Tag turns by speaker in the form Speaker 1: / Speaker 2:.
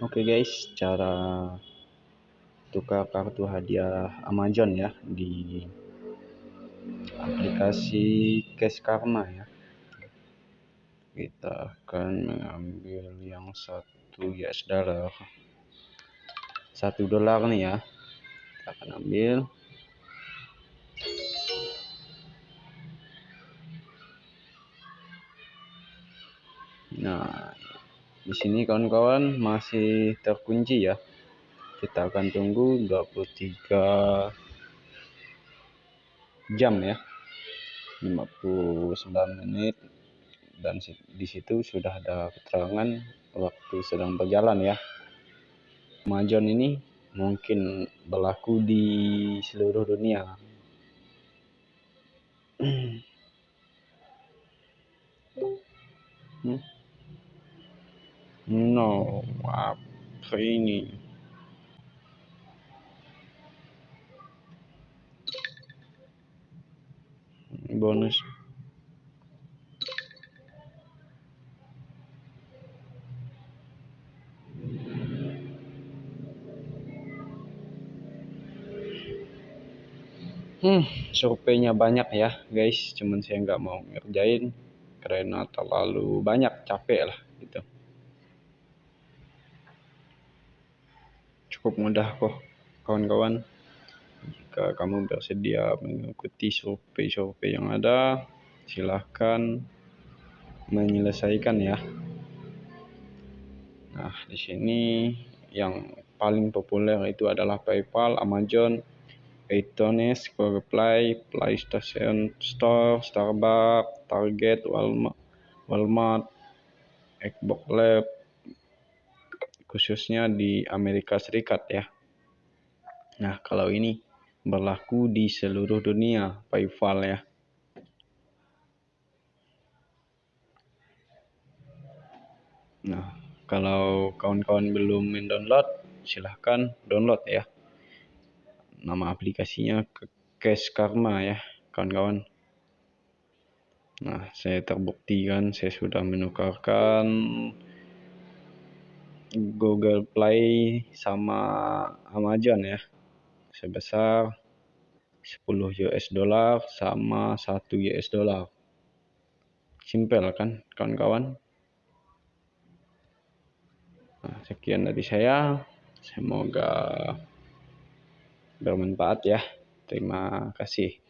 Speaker 1: Oke guys, cara tukar kartu hadiah Amazon ya di aplikasi Cash Karma ya. Kita akan mengambil yang satu US dollar. Satu dolar nih ya. Kita akan ambil. Nah, di sini kawan-kawan masih terkunci ya. Kita akan tunggu 23 jam ya. 59 menit. Dan di situ sudah ada keterangan waktu sedang berjalan ya. Amazon ini mungkin berlaku di seluruh dunia. Hmm? No, apa ini? Bonus. Hmm, surveinya banyak ya guys, cuman saya nggak mau ngerjain karena terlalu banyak capek lah gitu. Cukup mudah kok kawan-kawan. Jika kamu bersedia mengikuti survei-survei yang ada silahkan menyelesaikan ya. Nah di sini yang paling populer itu adalah PayPal, Amazon, iTunes, Google Play, PlayStation Store, Starbucks, Target, Walmart, Walmart, Xbox Live, khususnya di Amerika Serikat ya. Nah, kalau ini berlaku di seluruh dunia PayPal ya. Nah, kalau kawan-kawan belum mendownload, silahkan download ya. Nama aplikasinya Cash Karma ya, kawan-kawan. Nah, saya terbuktikan saya sudah menukarkan Google Play sama Amazon ya. Sebesar 10 US dollar sama 1 US dollar. Simpel kan kawan-kawan? Nah, sekian dari saya. Semoga bermanfaat ya. Terima kasih